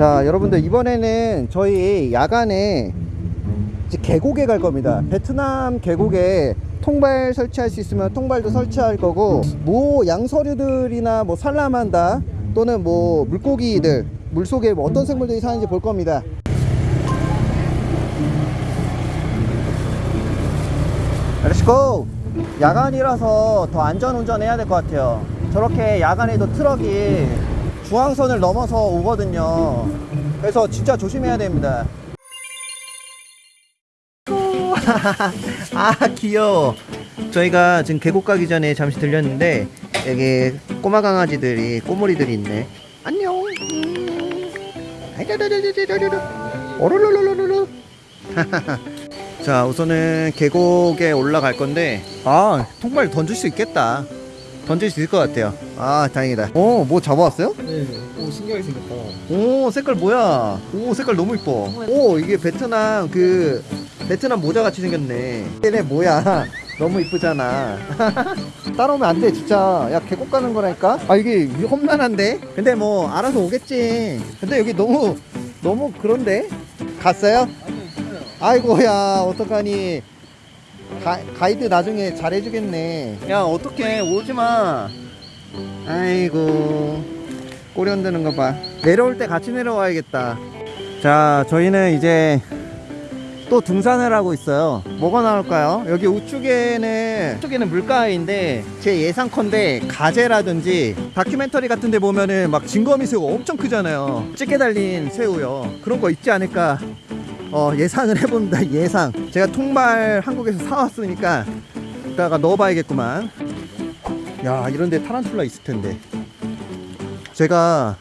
자 여러분들 이번에는 저희 야간에 이제 계곡에 갈 겁니다. 베트남 계곡에 통발 설치할 수 있으면 통발도 설치할 거고 뭐 양서류들이나 뭐 salamander 또는 뭐 물고기들 물속에 뭐 어떤 생물들이 사는지 볼 겁니다. let's go 야간이라서 더 안전운전 해야 될 것 같아요. 저렇게 야간에도 트럭이 중앙선을 넘어서 오거든요. 그래서 진짜 조심해야 됩니다. 아 귀여워. 저희가 지금 계곡 가기 전에 잠시 들렸는데 여기 꼬마 강아지들이 꼬물이들이 있네. 안녕. 자 우선은 계곡에 올라갈 건데 아 통발 던질 수 있겠다 던질 수 있을 것 같아요. 아 다행이다. 오뭐 잡아왔어요? 네. 오 신기하게 생겼다. 오 색깔 뭐야? 오 색깔 너무 이뻐. 오 이게 베트남 그 베트남 모자 같이 생겼네. 얘네 뭐야? 너무 이쁘잖아. 따라오면 안 돼 진짜. 야 계곡 가는 거라니까? 아 이게 험난한데? 근데 뭐 알아서 오겠지. 근데 여기 너무 너무 그런데? 갔어요? 아이고 야 어떡하니 가, 가이드 나중에 잘해주겠네. 야 어떡해. 오지마. 아이고. 꼬리 흔드는 거봐. 내려올 때 같이 내려와야겠다. 자 저희는 이제 또 등산을 하고 있어요. 뭐가 나올까요? 여기 우측에는 우측에는 물가인데 제 예상컨대 가재라든지 다큐멘터리 같은 데 보면은 막 진거미 새우 엄청 크잖아요. 찌개 달린 새우요. 그런 거 있지 않을까 어, 예상을 해봅니다 예상. 제가 통발 한국에서 사왔으니까 이따가 넣어봐야겠구만. 야 이런데 타란툴라 있을 텐데. 제가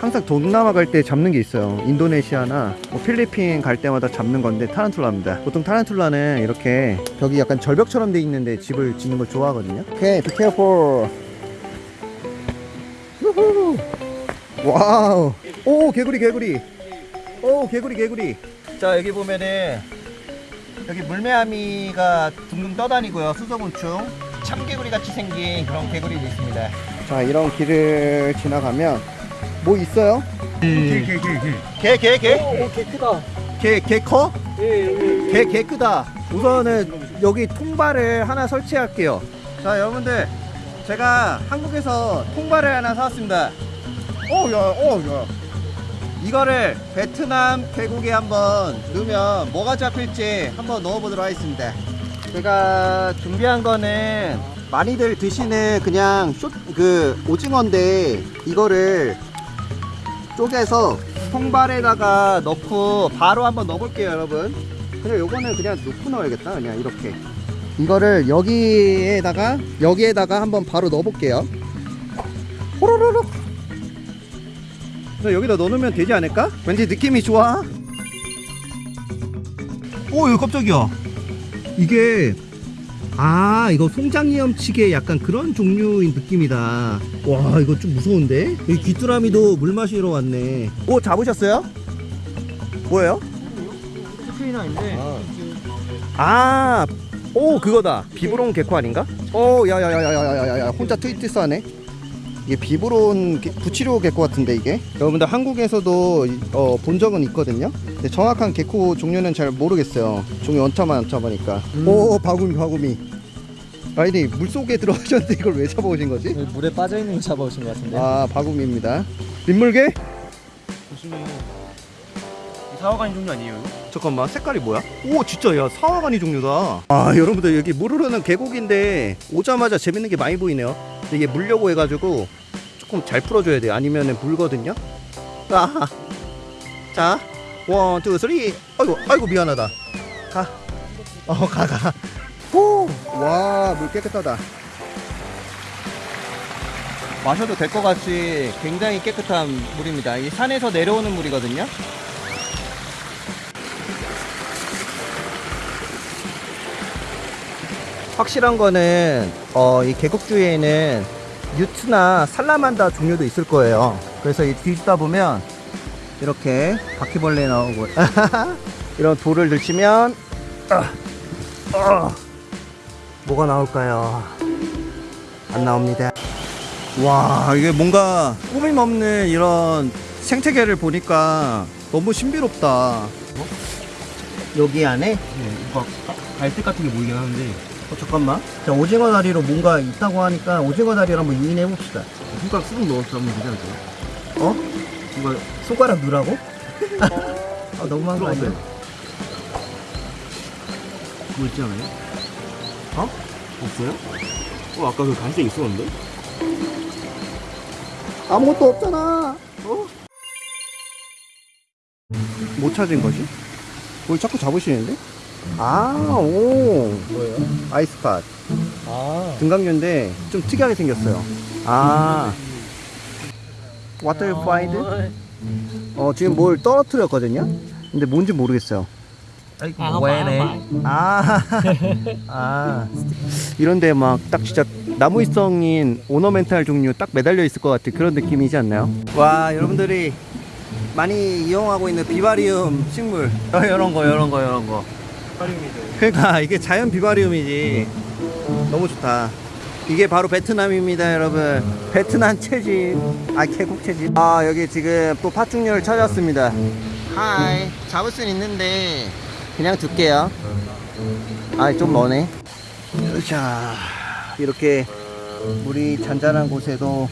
항상 동남아 갈 때 잡는 게 있어요. 인도네시아나 뭐 필리핀 갈 때마다 잡는 건데 타란툴라입니다. 보통 타란툴라는 이렇게 벽이 약간 절벽처럼 돼 있는데 집을 짓는 걸 좋아하거든요. 오케이 careful. 우후. Wow. 오 개구리 개구리. 오 개구리 개구리 자 여기 보면은 여기 물매아미가 둥둥 떠다니고요 수서곤충 참개구리 같이 생긴 그런 개구리도 있습니다 자 이런 길을 지나가면 뭐 있어요? 게, 게, 게, 게. 게게 게? 오, 게 크다. 게 게 커? 예, 예, 예. 게 게 크다 우선은 여기 통발을 하나 설치할게요 자 여러분들 제가 한국에서 통발을 하나 사왔습니다 어야어야 이거를 베트남 계곡에 한번 넣으면 뭐가 잡힐지 한번 넣어보도록 하겠습니다. 제가 준비한 거는 많이들 드시는 그냥 쇼, 그 오징어인데 이거를 쪼개서 통발에다가 넣고 바로 한번 넣어볼게요 여러분. 그냥 요거는 그냥 넣고 넣어야겠다 그냥 이렇게. 이거를 여기에다가 여기에다가 한번 바로 넣어볼게요. 호로로로 그래서 여기다 넣어놓으면 되지 않을까? 왠지 느낌이 좋아 오 이거 깜짝이야 이게 아 이거 송장이염치게 약간 그런 종류인 느낌이다 와 이거 좀 무서운데 여기 귀뚜라미도 물 마시러 왔네 오 잡으셨어요? 뭐예요? 스크인화인데 아오 아, 그거다 비브론 개코 아닌가? 오 야야야야야야야 혼자 트위트 싸네 이게 비브론 개- 부치료 개코 같은데 이게. 여러분들 한국에서도 어, 본 적은 있거든요. 근데 정확한 개코 종류는 잘 모르겠어요. 종류 원차만 원차마니까. 음. 오, 바구미 바구미. 아니 물 속에 들어가셨는데 이걸 왜 잡아오신 거지? 물에 빠져 있는 거 잡아오신 것 같은데. 아 바구미입니다. 민물게? 조심해. サワガニ 종류 아니에요? 잠깐만 색깔이 뭐야? 오 진짜 야 サワガニ 종류다 아 여러분들 여기 물 흐르는 계곡인데 오자마자 재밌는 게 많이 보이네요 이게 물려고 해가지고 조금 잘 풀어줘야 돼요. 아니면은 물거든요. 아, 자 one, two, three. 아이고 아이고 미안하다. 가 어 가가. 우와 물 깨끗하다. 마셔도 될 것 같이 굉장히 깨끗한 물입니다. 이 산에서 내려오는 물이거든요 확실한 거는 어, 이 계곡 주위에는 유트나 살라만다 종류도 있을 거예요. 그래서 이 뒤지다 보면 이렇게 바퀴벌레 나오고 이런 돌을 들치면 아, 아, 뭐가 나올까요? 안 나옵니다. 와 이게 뭔가 꾸밈 없는 이런 생태계를 보니까 너무 신비롭다. 여기 안에? 네, 뭔가 갈색 같은 게 보이긴 하는데 어, 잠깐만. 자, 오징어 다리로 뭔가 있다고 하니까 오징어 다리를 한번 유인해 봅시다. 손가락 수분 넣어서 하면 되지 않을까요? 어? 뭔가 손가락 누라고? 아, 너무한 거 아니야? 그거 있지 않아요? 어? 없어요? 어 아까 그 갈색 있었는데? 아무것도 없잖아. 어? 못 찾은 거지? 뭘 자꾸 잡으시는데? 아, 오. 뭐예요? 아이스팟. 아 등강류인데 좀 특이하게 생겼어요. 아. What you find? 어, 지금 뭘 떨어뜨렸거든요? 근데 뭔지 모르겠어요. 아 왜네 아, 아. 이런데 막 딱 진짜 나무위성인 오너멘탈 종류 딱 매달려 있을 것 같은 그런 느낌이지 않나요? 와, 여러분들이 많이 이용하고 있는 비바리움 식물. 어, 이런 거, 이런 거, 이런 거. 파리움이죠 그러니까 이게 자연 비바리움이지. 너무 좋다. 이게 바로 베트남입니다, 여러분. 베트남 채집. 아, 계곡 채집. 아, 여기 지금 또 파충류를 찾았습니다. 하이. 잡을 순 있는데 그냥 둘게요. 아, 좀 머네. 자, 이렇게 물이 잔잔한 곳에도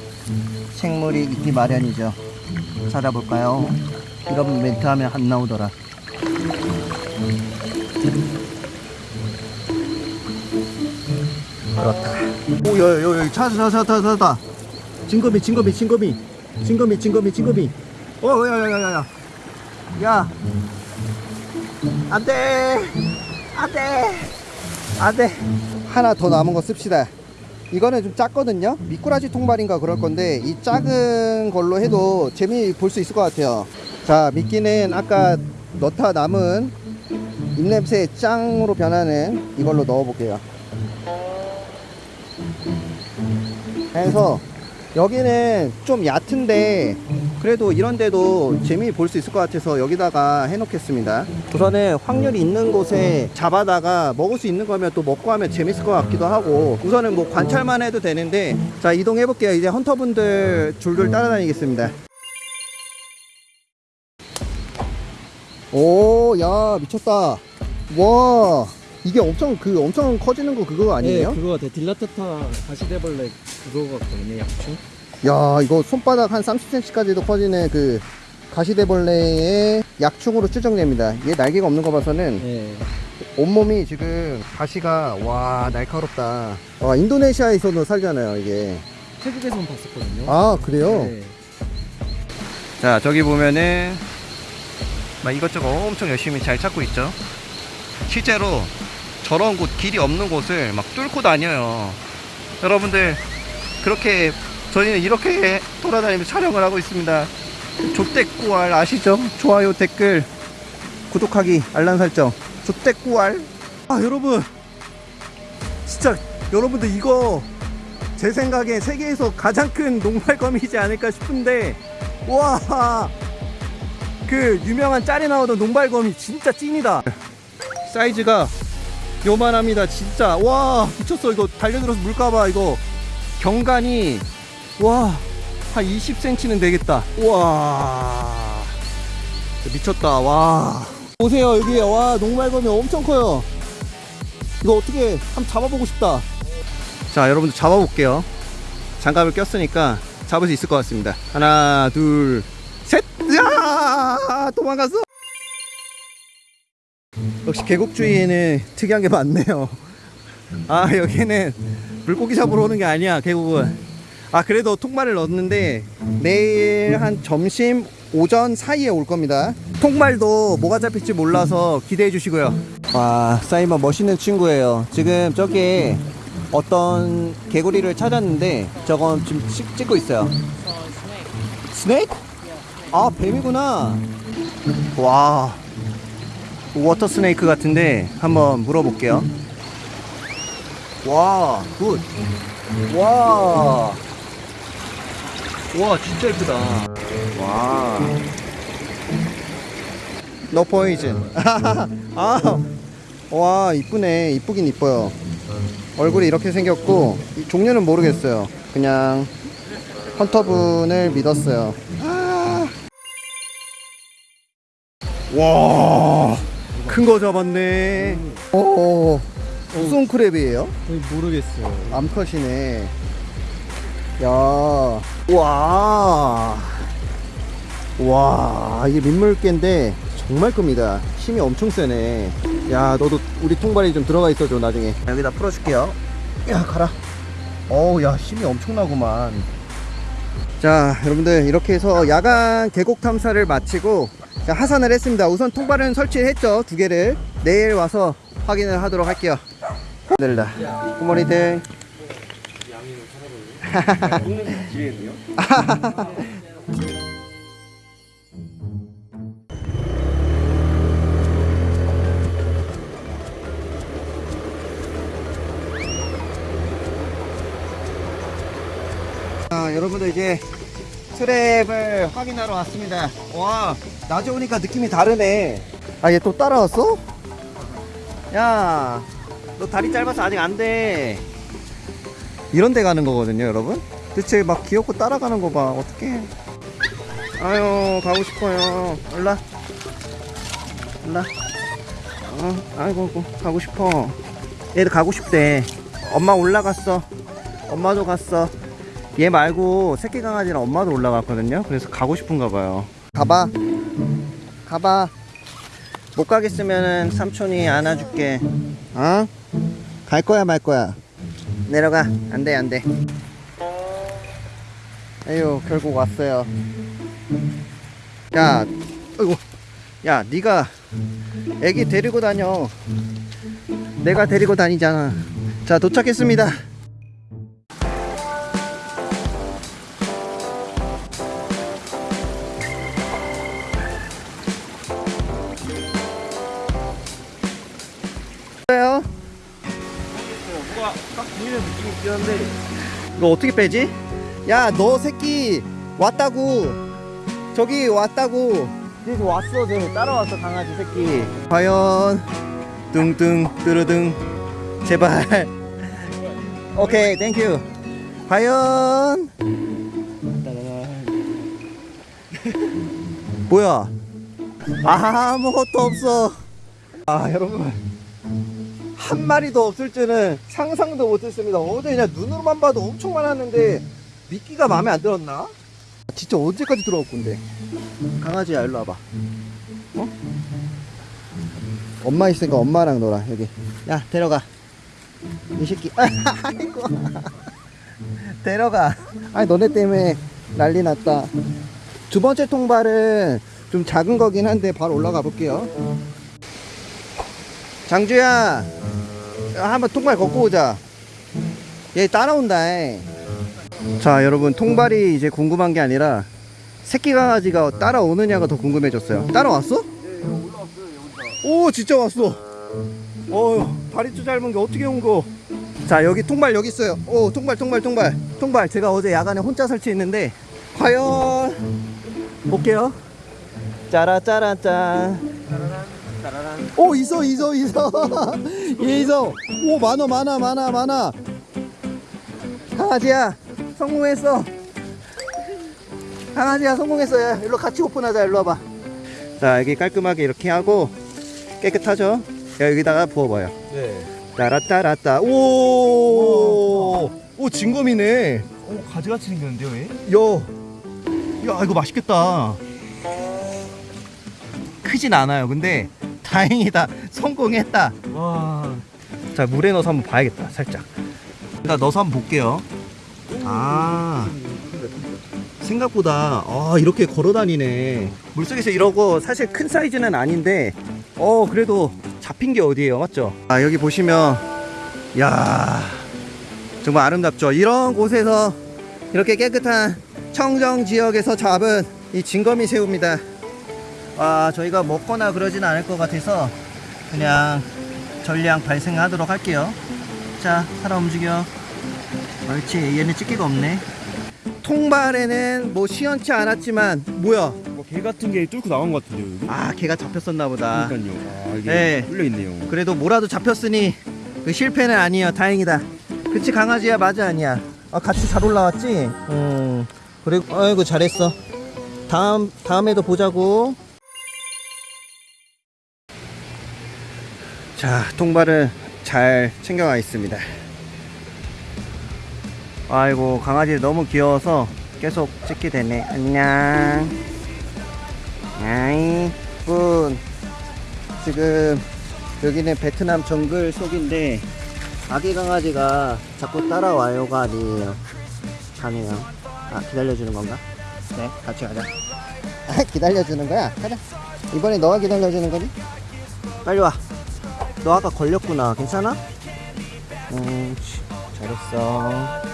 생물이 있기 마련이죠. 찾아볼까요? 이런 멘트 하면 안 나오더라. 그렇다. 오, 여, 여, 여, 찾아, 찾아, 찾아, 찾아. 징거미, 징거미, 징거미, 징거미, 징거미, 징거미. 어, 야, 야, 야, 야, 야. 야. 안 돼. 안 돼. 안 돼. 하나 더 남은 거 씁시다. 이거는 좀 작거든요. 미꾸라지 통발인가 그럴 건데 이 작은 걸로 해도 재미 볼 수 있을 것 같아요. 자, 미끼는 아까 넣다 남은 입냄새 짱으로 변하는 이걸로 넣어 볼게요. 해서 여기는 좀 얕은데 그래도 이런데도 재미 볼 수 있을 것 같아서 여기다가 해놓겠습니다. 우선은 확률이 있는 곳에 잡아다가 먹을 수 있는 거면 또 먹고 하면 재밌을 것 같기도 하고 우선은 뭐 관찰만 해도 되는데 자 이동해 볼게요. 이제 헌터분들 줄줄 따라다니겠습니다. 오 야 미쳤다 와 이게 엄청 그 엄청 커지는 거 그거 아니에요? 네 그거 같아 딜라타타 가시대벌레 그거 같거든요 약충 야 이거 손바닥 한 30cm까지도 커지는 그 가시대벌레의 약충으로 추정됩니다. 얘 날개가 없는 거 봐서는 네. 온몸이 지금 가시가 와 날카롭다. 와 인도네시아에서도 살잖아요 이게. 태국에서는 봤었거든요. 아 그래요? 네. 자 저기 보면은 막 이것저것 엄청 열심히 잘 찾고 있죠 실제로 저런 곳 길이 없는 곳을 막 뚫고 다녀요. 여러분들 그렇게 저희는 이렇게 돌아다니면서 촬영을 하고 있습니다. 족대꾸알 아시죠? 좋아요 댓글 구독하기 알람 설정. 족대꾸알. 아 여러분. 진짜 여러분들 이거 제 생각에 세계에서 가장 큰 농발검이지 않을까 싶은데 와, 그 유명한 짤에 나오던 농발검이 진짜 찐이다. 사이즈가 요만합니다, 진짜. 와, 미쳤어. 이거 달려들어서 물까봐 이거 경관이 와, 한 20cm는 되겠다. 와, 미쳤다. 와, 보세요 여기 와 농발검이 엄청 커요. 이거 어떻게 한번 잡아보고 싶다. 자, 여러분들 잡아볼게요. 장갑을 꼈으니까 잡을 수 있을 것 같습니다. 하나, 둘, 셋! 야! 도망갔어! 역시 계곡주의에는 특이한 게 많네요. 아, 여기는 물고기 잡으러 오는 게 아니야, 계곡은. 아, 그래도 통발을 넣었는데 내일 한 점심, 오전 사이에 올 겁니다. 통발도 뭐가 잡힐지 몰라서 기대해 주시고요. 와, 사이먼 멋있는 친구예요. 지금 저기 어떤 개구리를 찾았는데 저건 지금 찍, 찍고 있어요. Snake? 아 뱀이구나. 와 water snake 같은데 한번 물어볼게요. 와 good. 와. 와 진짜 예쁘다. 와. 너 포이즌. 아. 와 이쁘네. 이쁘긴 이뻐요. 얼굴이 이렇게 생겼고 이 종류는 모르겠어요. 그냥 헌터분을 믿었어요. 아, 와, 큰 거 잡았네. 어, 무슨 크랩이에요? 모르겠어요. 암컷이네. 야, 와, 와, 이게 민물개인데 정말 큽니다. 힘이 엄청 세네. 야, 너도 우리 통발이 좀 들어가 있어줘 나중에. 여기다 풀어줄게요. 야, 가라. 어우, 야, 힘이 엄청나구만. 자, 여러분들 이렇게 해서 야간 계곡 탐사를 마치고 자, 하산을 했습니다. 우선 통발은 설치했죠, 두 개를. 내일 와서 확인을 하도록 할게요. 늘다. 굿모닝. 자, 여러분들 이제 트랩을 확인하러 왔습니다. 와, 낮에 오니까 느낌이 다르네. 아, 얘 또 따라왔어? 야, 너 다리 짧아서 아직 안 돼. 이런 데 가는 거거든요, 여러분. 대체 막 귀엽고 따라가는 거 봐. 어떡해. 아유, 가고 싶어요. 올라. 올라. 어, 아이고, 아이고, 가고 싶어. 얘도 가고 싶대. 엄마 올라갔어. 엄마도 갔어. 얘 말고 새끼 강아지랑 엄마도 올라갔거든요. 그래서 가고 싶은가 봐요. 가봐. 가봐. 못 가겠으면은 삼촌이 안아줄게. 어? 갈 거야 말 거야. 내려가. 안 돼, 안 돼. 에휴, 결국 왔어요. 야, 어이구. 야, 네가 애기 데리고 다녀. 내가 데리고 다니잖아. 자, 도착했습니다. 한데 이거 어떻게 빼지? 야, 너 새끼 왔다고. 저기 왔다고. 여기 왔어, 쟤 따라왔어, 강아지 새끼. 과연 뚱뚱 뚜루둥 제발. 오케이, thank you. 과연 뭐야? 아무것도 없어. 아, 여러분. 한 마리도 없을 줄은 상상도 못했습니다. 어제 그냥 눈으로만 봐도 엄청 많았는데 미끼가 마음에 안 들었나? 진짜 언제까지 들어올 건데? 강아지야 일로 와봐. 어? 엄마 있으니까 엄마랑 놀아 여기. 야 데려가. 이 새끼. 아이고. 데려가. 아니 너네 때문에 난리 났다. 두 번째 통발은 좀 작은 거긴 한데 바로 올라가 볼게요. 장주야. 야, 한번 통발 걷고 오자. 얘 따라온다. 자, 여러분, 통발이 이제 궁금한 게 아니라 새끼 강아지가 따라오느냐가 더 궁금해졌어요. 따라왔어? 오, 진짜 왔어. 어, 다리도 짧은 게 어떻게 온 거? 자, 여기 통발 여기 있어요. 오, 통발, 통발, 통발, 통발. 제가 어제 야간에 혼자 설치했는데 과연 볼게요. 짜라 짜라 짠. 오 있어 있어 있어 얘 있어 오 많아 많아 많아 많아 강아지야 성공했어. 강아지야 성공했어. 야 일로 같이 오픈하자. 일로 와봐. 자 여기 깔끔하게 이렇게 하고 깨끗하죠? 야, 여기다가 부어봐요. 네. 따라따라따. 오오 진검이네. 어, 가지같이 생겼는데요 얘? 야, 야 이거 맛있겠다. 크진 않아요. 근데 다행이다. 성공했다. 와 자 물에 넣어서 한번 봐야겠다. 살짝. 일단 넣어서 한번 볼게요. 아 생각보다 아 이렇게 걸어 다니네. 물속에서 이러고 사실 큰 사이즈는 아닌데 어 그래도 잡힌 게 어디예요, 맞죠? 아 여기 보시면 야 정말 아름답죠. 이런 곳에서 이렇게 깨끗한 청정 지역에서 잡은 이 진거미 새우입니다. 아, 저희가 먹거나 그러진 않을 것 같아서 그냥 전량 발생하도록 할게요. 자, 살아 움직여. 옳지, 얘는 찍기가 없네. 통발에는 뭐 시원치 않았지만 뭐야? 뭐개 같은 게 뚫고 나온 것 같은데요 여기? 아, 걔가 잡혔었나 보다. 그러니까요 아 이게 네. 뚫려 있네요 그래도 뭐라도 잡혔으니 그 실패는 아니에요. 다행이다. 그치 강아지야 맞아 아니야. 아 같이 잘 올라왔지? 음. 그리고 아이고 잘했어. 다음 다음에도 보자고. 자, 통발은 잘 챙겨가 있습니다. 아이고, 강아지 너무 귀여워서 계속 찍게 되네. 안녕. 아이, 군. 지금 여기는 베트남 정글 속인데 아기 강아지가 자꾸 따라와요가 아니에요. 가네요. 아, 기다려주는 건가? 네, 같이 가자. 아, 기다려주는 거야? 가자. 이번에 너가 기다려주는 거니? 빨리 와. 너 아까 걸렸구나. 괜찮아? 음, 치, 잘했어.